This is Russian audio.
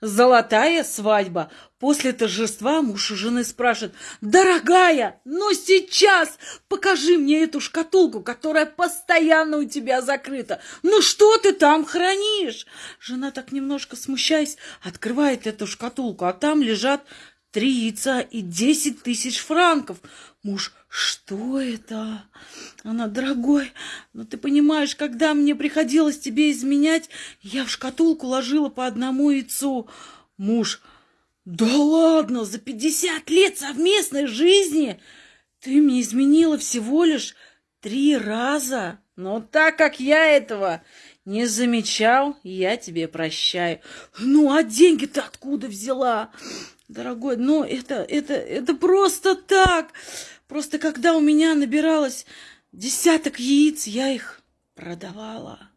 Золотая свадьба. После торжества муж у жены спрашивает, «Дорогая, ну сейчас покажи мне эту шкатулку, которая постоянно у тебя закрыта. Ну что ты там хранишь?» Жена так немножко смущаясь, открывает эту шкатулку, а там лежат три яйца и десять тысяч франков. Муж, что это? Она, дорогой, ну ты понимаешь, когда мне приходилось тебе изменять, я в шкатулку ложила по одному яйцу. Муж, да ладно, за пятьдесят лет совместной жизни ты мне изменила всего лишь три раза. Но так как я этого не замечал, я тебе прощаю. Ну, а деньги-то откуда взяла? Дорогой, ну это, это, это просто так. Просто когда у меня набиралось десяток яиц, я их продавала.